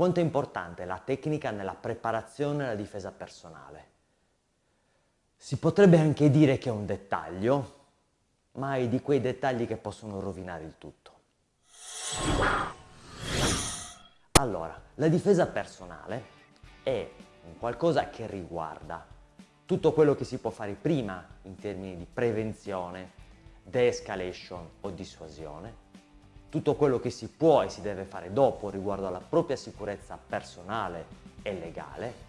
quanto è importante la tecnica nella preparazione nella difesa personale. Si potrebbe anche dire che è un dettaglio, ma è di quei dettagli che possono rovinare il tutto. Allora, la difesa personale è qualcosa che riguarda tutto quello che si può fare prima in termini di prevenzione, de-escalation o dissuasione, tutto quello che si può e si deve fare dopo riguardo alla propria sicurezza personale e legale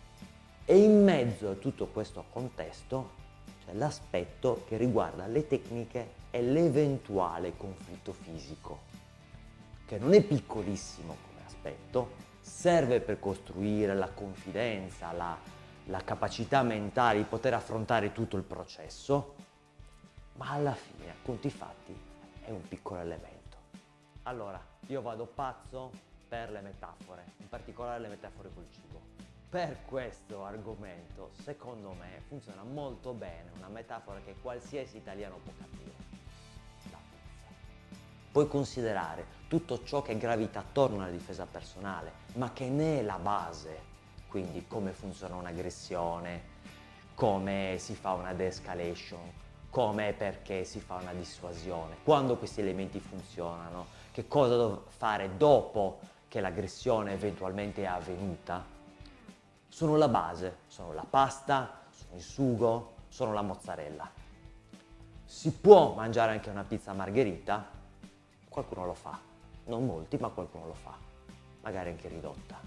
e in mezzo a tutto questo contesto c'è l'aspetto che riguarda le tecniche e l'eventuale conflitto fisico, che non è piccolissimo come aspetto, serve per costruire la confidenza, la, la capacità mentale di poter affrontare tutto il processo, ma alla fine, a conti fatti, è un piccolo elemento. Allora, io vado pazzo per le metafore, in particolare le metafore col cibo. Per questo argomento, secondo me, funziona molto bene una metafora che qualsiasi italiano può capire. La pizza. Puoi considerare tutto ciò che gravita attorno alla difesa personale, ma che ne è la base. Quindi come funziona un'aggressione, come si fa una de-escalation, come e perché si fa una dissuasione, quando questi elementi funzionano, che cosa devo fare dopo che l'aggressione eventualmente è avvenuta, sono la base, sono la pasta, sono il sugo, sono la mozzarella. Si può mangiare anche una pizza margherita, qualcuno lo fa, non molti ma qualcuno lo fa, magari anche ridotta,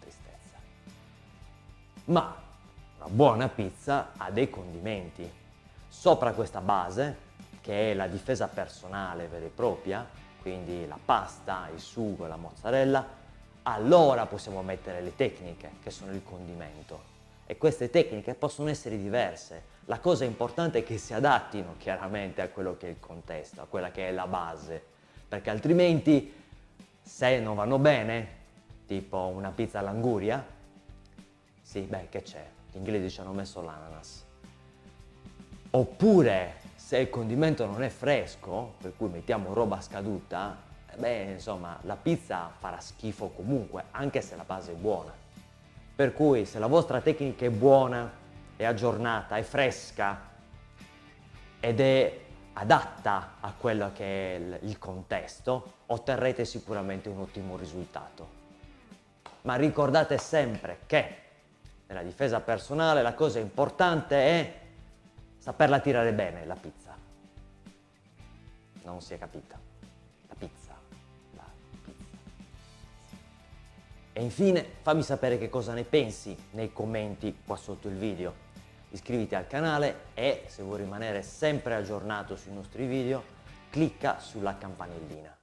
tristezza. Ma una buona pizza ha dei condimenti, Sopra questa base, che è la difesa personale vera e propria, quindi la pasta, il sugo, la mozzarella, allora possiamo mettere le tecniche, che sono il condimento. E queste tecniche possono essere diverse. La cosa importante è che si adattino chiaramente a quello che è il contesto, a quella che è la base, perché altrimenti se non vanno bene, tipo una pizza all'anguria, sì, beh, che c'è? Gli inglesi ci hanno messo l'ananas. Oppure se il condimento non è fresco, per cui mettiamo roba scaduta, eh beh insomma la pizza farà schifo comunque, anche se la base è buona. Per cui se la vostra tecnica è buona, è aggiornata, è fresca ed è adatta a quello che è il contesto, otterrete sicuramente un ottimo risultato. Ma ricordate sempre che nella difesa personale la cosa importante è saperla tirare bene la pizza. Non si è capita. La pizza. La pizza. E infine fammi sapere che cosa ne pensi nei commenti qua sotto il video. Iscriviti al canale e se vuoi rimanere sempre aggiornato sui nostri video clicca sulla campanellina.